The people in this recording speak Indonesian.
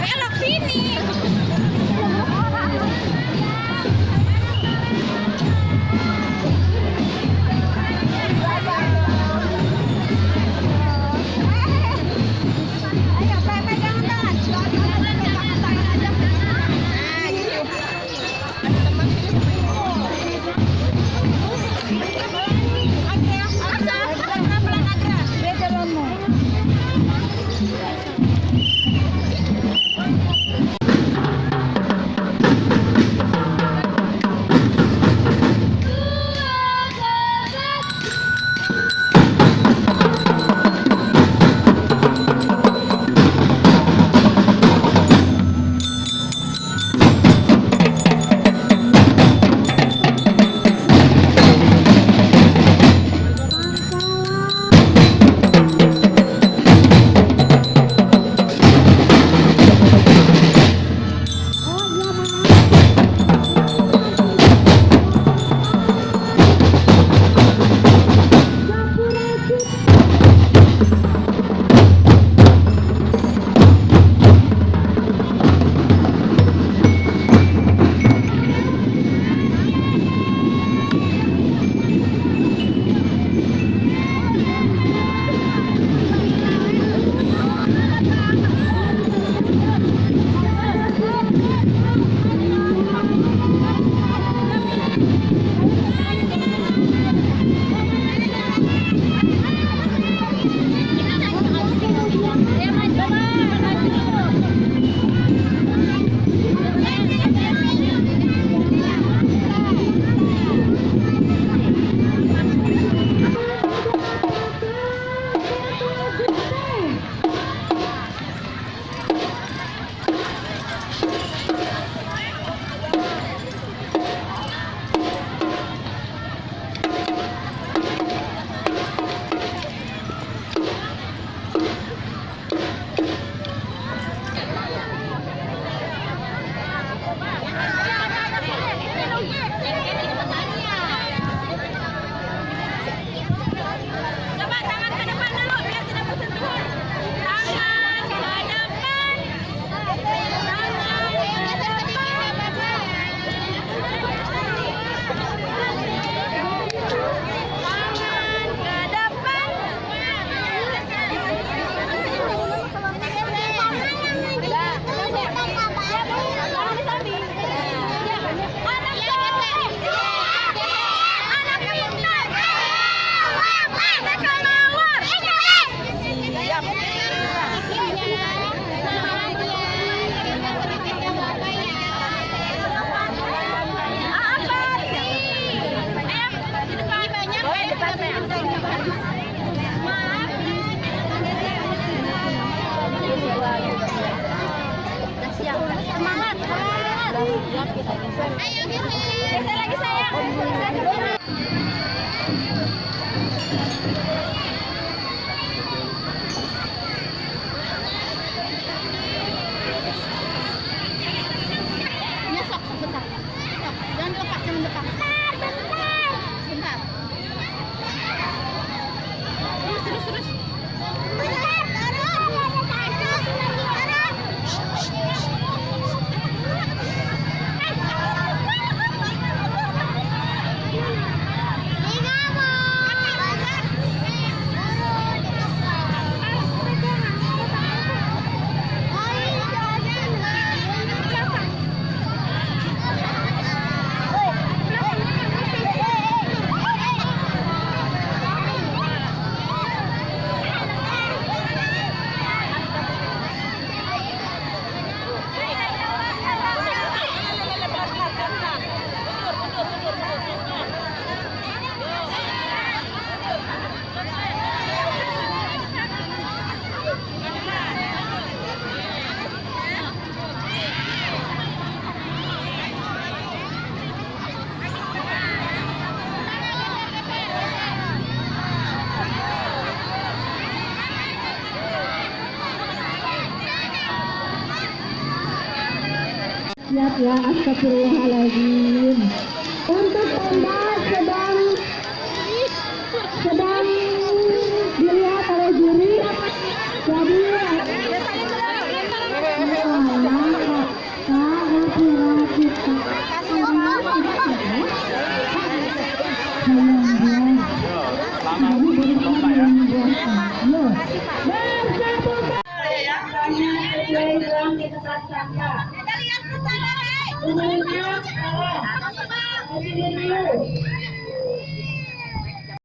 Belok sini. Ayo geser lagi sayang. siap ya astagfirullahaladzim untuk ombak sedang sedang dilihat oleh juri jadi Terima kasih Pak.